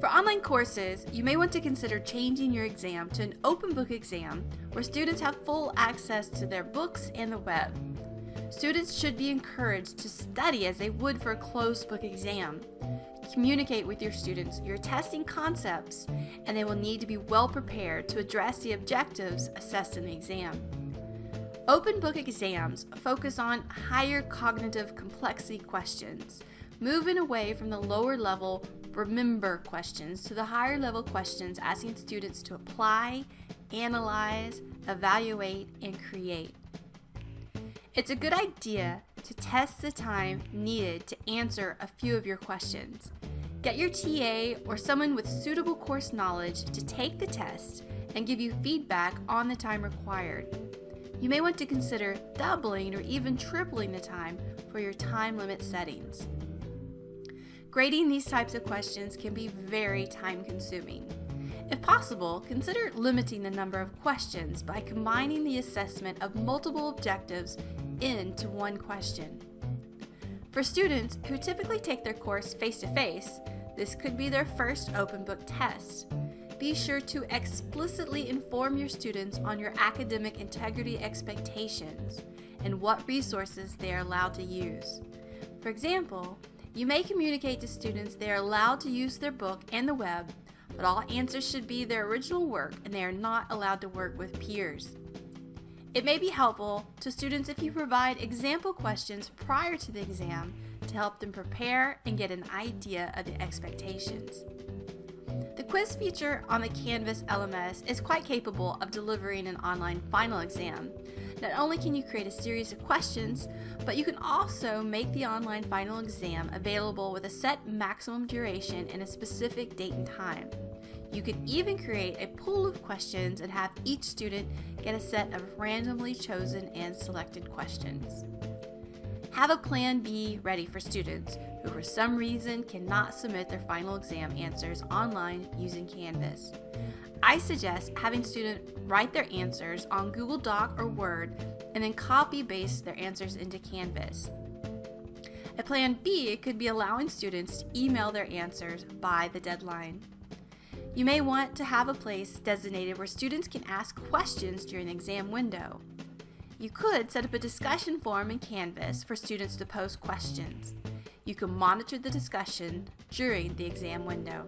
For online courses, you may want to consider changing your exam to an open book exam where students have full access to their books and the web. Students should be encouraged to study as they would for a closed book exam. Communicate with your students your testing concepts, and they will need to be well prepared to address the objectives assessed in the exam. Open book exams focus on higher cognitive complexity questions, moving away from the lower level remember questions to the higher level questions asking students to apply, analyze, evaluate, and create. It's a good idea to test the time needed to answer a few of your questions. Get your TA or someone with suitable course knowledge to take the test and give you feedback on the time required. You may want to consider doubling or even tripling the time for your time limit settings. Grading these types of questions can be very time consuming. If possible, consider limiting the number of questions by combining the assessment of multiple objectives into one question. For students who typically take their course face-to-face, -face, this could be their first open book test. Be sure to explicitly inform your students on your academic integrity expectations and what resources they are allowed to use. For example, you may communicate to students they are allowed to use their book and the web, but all answers should be their original work and they are not allowed to work with peers. It may be helpful to students if you provide example questions prior to the exam to help them prepare and get an idea of the expectations. The quiz feature on the Canvas LMS is quite capable of delivering an online final exam, not only can you create a series of questions, but you can also make the online final exam available with a set maximum duration and a specific date and time. You can even create a pool of questions and have each student get a set of randomly chosen and selected questions. Have a plan B ready for students who for some reason cannot submit their final exam answers online using Canvas. I suggest having students write their answers on Google Doc or Word and then copy paste their answers into Canvas. A plan B could be allowing students to email their answers by the deadline. You may want to have a place designated where students can ask questions during the exam window. You could set up a discussion forum in Canvas for students to post questions. You can monitor the discussion during the exam window.